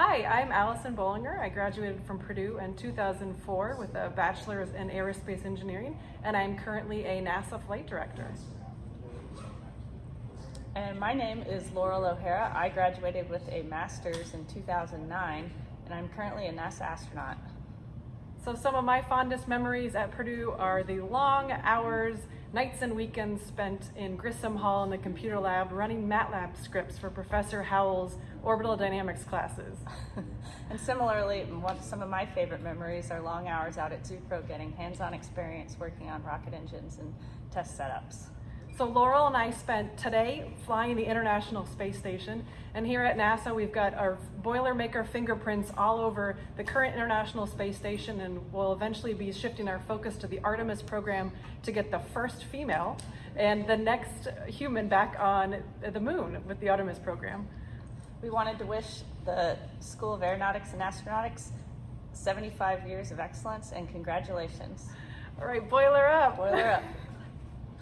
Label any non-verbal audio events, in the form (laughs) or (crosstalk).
Hi, I'm Allison Bolinger. I graduated from Purdue in 2004 with a bachelor's in aerospace engineering, and I'm currently a NASA flight director. And my name is Loral O'Hara. I graduated with a master's in 2009, and I'm currently a NASA astronaut. So, some of my fondest memories at Purdue are the long hours, nights, and weekends spent in Grissom Hall in the computer lab running MATLAB scripts for Professor Howell's orbital dynamics classes. (laughs) and similarly, one, some of my favorite memories are long hours out at Zucrow getting hands-on experience working on rocket engines and test setups. So Loral and I spent today flying the International Space Station, and here at NASA we've got our Boilermaker fingerprints all over the current International Space Station, and we'll eventually be shifting our focus to the Artemis program to get the first female and the next human back on the moon with the Artemis program. We wanted to wish the School of Aeronautics and Astronautics 75 years of excellence and congratulations. All right, boiler up. Boiler up. (laughs)